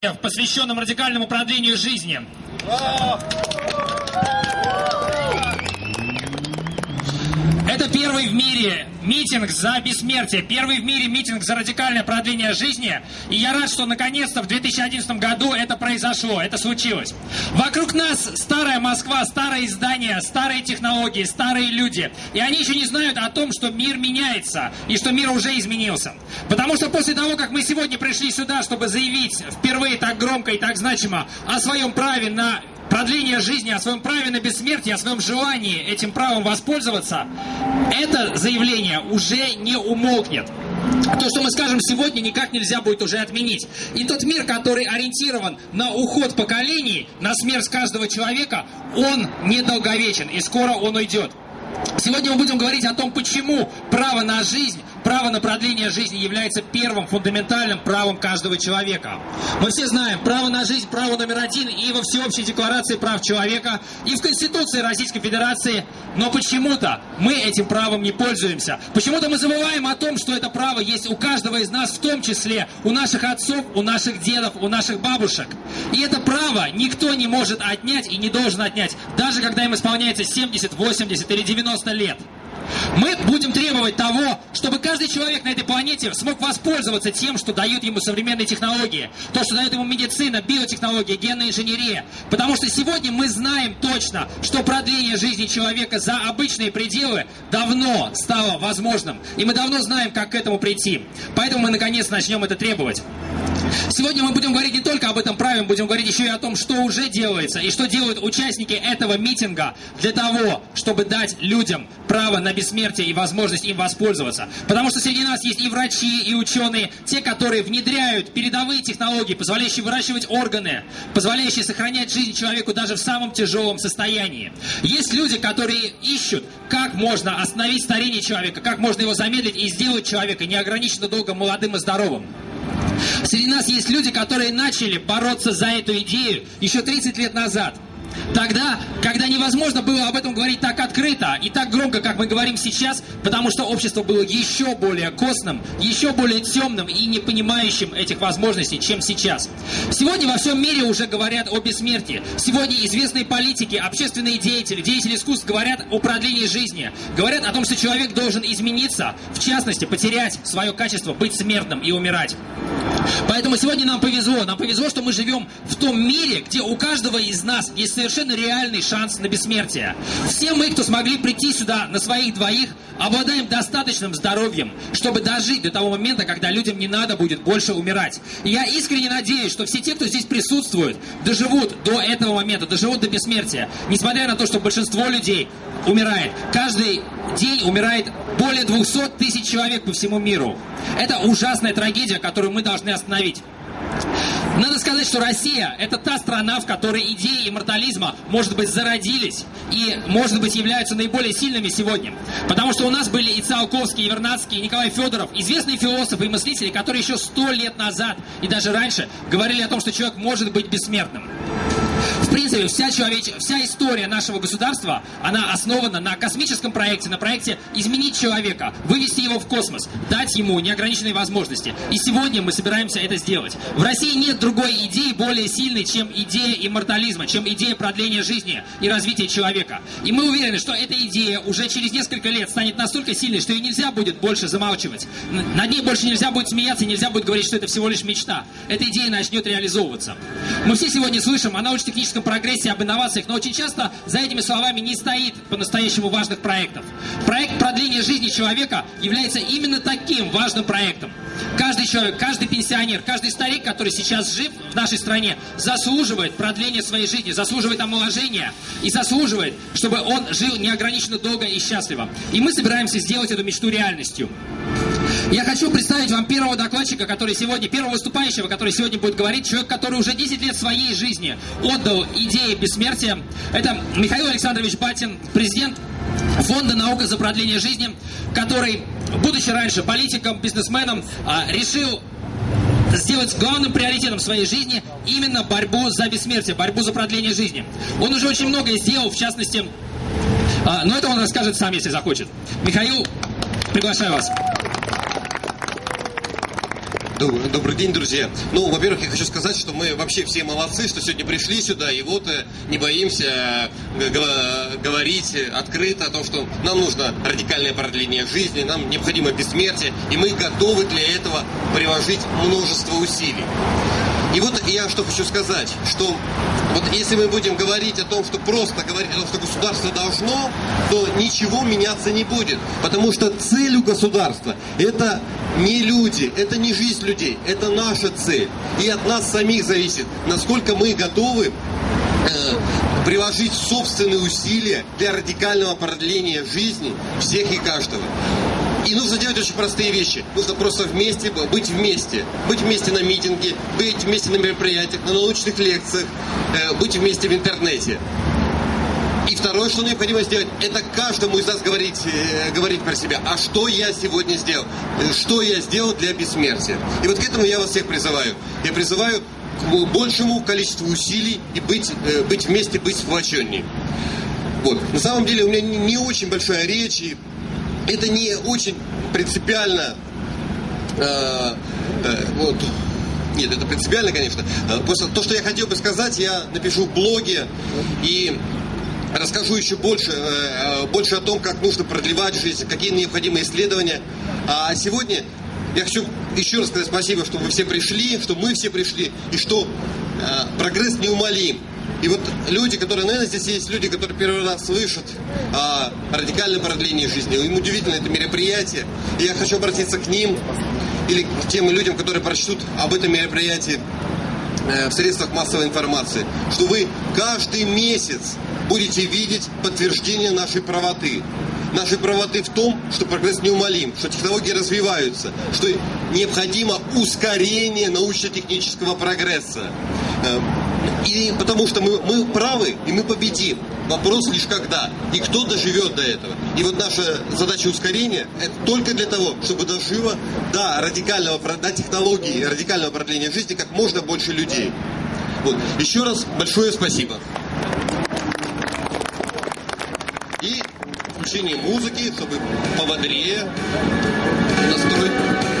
посвященном радикальному продлению жизни. Это первый в мире митинг за бессмертие, первый в мире митинг за радикальное продление жизни. И я рад, что наконец-то в 2011 году это произошло, это случилось. Вокруг нас старая Москва, старые издания, старые технологии, старые люди. И они еще не знают о том, что мир меняется и что мир уже изменился. Потому что после того, как мы сегодня пришли сюда, чтобы заявить впервые так громко и так значимо о своем праве на продление жизни, о своем праве на бессмертие, о своем желании этим правом воспользоваться, это заявление уже не умолкнет. То, что мы скажем сегодня, никак нельзя будет уже отменить. И тот мир, который ориентирован на уход поколений, на смерть каждого человека, он недолговечен, и скоро он уйдет. Сегодня мы будем говорить о том, почему право на жизнь право на продление жизни является первым фундаментальным правом каждого человека. Мы все знаем, право на жизнь, право номер один и во Всеобщей декларации прав человека, и в Конституции Российской Федерации, но почему-то мы этим правом не пользуемся. Почему-то мы забываем о том, что это право есть у каждого из нас, в том числе у наших отцов, у наших дедов, у наших бабушек. И это право никто не может отнять и не должен отнять, даже когда им исполняется 70, 80 или 90 лет. Мы будем требовать того, чтобы каждый человек на этой планете смог воспользоваться тем, что дают ему современные технологии, то, что дает ему медицина, биотехнология, генная инженерия. Потому что сегодня мы знаем точно, что продление жизни человека за обычные пределы давно стало возможным. И мы давно знаем, как к этому прийти. Поэтому мы наконец начнем это требовать. Сегодня мы будем говорить не только об этом праве, мы будем говорить еще и о том, что уже делается и что делают участники этого митинга для того, чтобы дать людям право на бессмертие и возможность им воспользоваться. Потому что среди нас есть и врачи, и ученые, те, которые внедряют передовые технологии, позволяющие выращивать органы, позволяющие сохранять жизнь человеку даже в самом тяжелом состоянии. Есть люди, которые ищут, как можно остановить старение человека, как можно его замедлить и сделать человека неограниченно долго молодым и здоровым. Среди нас есть люди, которые начали бороться за эту идею еще 30 лет назад. Тогда, когда невозможно было об этом говорить так открыто и так громко, как мы говорим сейчас, потому что общество было еще более костным, еще более темным и не понимающим этих возможностей, чем сейчас. Сегодня во всем мире уже говорят о бессмертии. Сегодня известные политики, общественные деятели, деятели искусств говорят о продлении жизни. Говорят о том, что человек должен измениться, в частности, потерять свое качество быть смертным и умирать. Поэтому сегодня нам повезло. Нам повезло, что мы живем в том мире, где у каждого из нас есть совершенно реальный шанс на бессмертие. Все мы, кто смогли прийти сюда на своих двоих, обладаем достаточным здоровьем, чтобы дожить до того момента, когда людям не надо будет больше умирать. И я искренне надеюсь, что все те, кто здесь присутствует, доживут до этого момента, доживут до бессмертия. Несмотря на то, что большинство людей умирает. Каждый день умирает более 200 тысяч человек по всему миру. Это ужасная трагедия, которую мы должны остановить. Надо сказать, что Россия – это та страна, в которой идеи иммортализма, может быть, зародились и, может быть, являются наиболее сильными сегодня. Потому что у нас были и Циолковский, и Вернадский, и Николай Федоров, известные философы и мыслители, которые еще сто лет назад и даже раньше говорили о том, что человек может быть бессмертным. В принципе, вся, человеч... вся история нашего государства, она основана на космическом проекте, на проекте изменить человека, вывести его в космос, дать ему неограниченные возможности. И сегодня мы собираемся это сделать. В России нет другой идеи более сильной, чем идея иммортализма, чем идея продления жизни и развития человека. И мы уверены, что эта идея уже через несколько лет станет настолько сильной, что ее нельзя будет больше замалчивать. Над ней больше нельзя будет смеяться, нельзя будет говорить, что это всего лишь мечта. Эта идея начнет реализовываться. Мы все сегодня слышим о научно-техническом прогрессе, об инновациях, но очень часто за этими словами не стоит по-настоящему важных проектов. Проект продления жизни человека является именно таким важным проектом. Каждый человек, каждый пенсионер, каждый старик, который сейчас жив в нашей стране, заслуживает продления своей жизни, заслуживает омоложения и заслуживает, чтобы он жил неограниченно долго и счастливо. И мы собираемся сделать эту мечту реальностью. Я хочу представить вам первого докладчика, который сегодня, первого выступающего, который сегодня будет говорить, человек, который уже 10 лет своей жизни отдал идее бессмертия. Это Михаил Александрович Батин, президент Фонда «Наука за продление жизни», который, будучи раньше политиком, бизнесменом, а, решил сделать главным приоритетом своей жизни именно борьбу за бессмертие, борьбу за продление жизни. Он уже очень многое сделал, в частности, а, но это он расскажет сам, если захочет. Михаил, приглашаю вас. Добрый, день, друзья. Ну, во-первых, я хочу сказать, что мы вообще все молодцы, что сегодня пришли сюда, и вот э, не боимся э, говорить открыто о том, что нам нужно радикальное продление жизни, нам необходимо бессмертие, и мы готовы для этого приложить множество усилий. И вот я что хочу сказать, что вот если мы будем говорить о том, что просто говорить о том, что государство должно, то ничего меняться не будет. Потому что цель у государства это не люди, это не жизнь людей, это наша цель. И от нас самих зависит, насколько мы готовы э, приложить собственные усилия для радикального продления жизни всех и каждого. И нужно делать очень простые вещи. Нужно просто вместе быть вместе. Быть вместе на митинге, быть вместе на мероприятиях, на научных лекциях, э, быть вместе в интернете. И второе, что необходимо сделать, это каждому из нас говорить, э, говорить про себя. А что я сегодня сделал? Э, что я сделал для бессмертия? И вот к этому я вас всех призываю. Я призываю к большему количеству усилий и быть, быть вместе, быть сплоченнее. Вот. На самом деле у меня не, не очень большая речь, и это не очень принципиально. Э, э, вот. Нет, это принципиально, конечно. Э, просто то, что я хотел бы сказать, я напишу в блоге и расскажу еще больше, э, больше о том, как нужно продлевать жизнь, какие необходимые исследования. А сегодня я хочу еще раз сказать спасибо, что вы все пришли, что мы все пришли, и что э, прогресс неумолим. И вот люди, которые, наверное, здесь есть люди, которые первый раз слышат о радикальном продлении жизни. Им удивительно это мероприятие. И я хочу обратиться к ним или к тем людям, которые прочтут об этом мероприятии э, в средствах массовой информации, что вы каждый месяц будете видеть подтверждение нашей правоты. Нашей правоты в том, что прогресс неумолим, что технологии развиваются, что необходимо ускорение научно-технического прогресса. Э, и потому что мы, мы правы, и мы победим. Вопрос лишь когда. И кто доживет до этого. И вот наша задача ускорения это только для того, чтобы дожило до радикального, до технологии радикального продления жизни как можно больше людей. Вот. Еще раз большое спасибо. И включение музыки, чтобы пободрее настроить.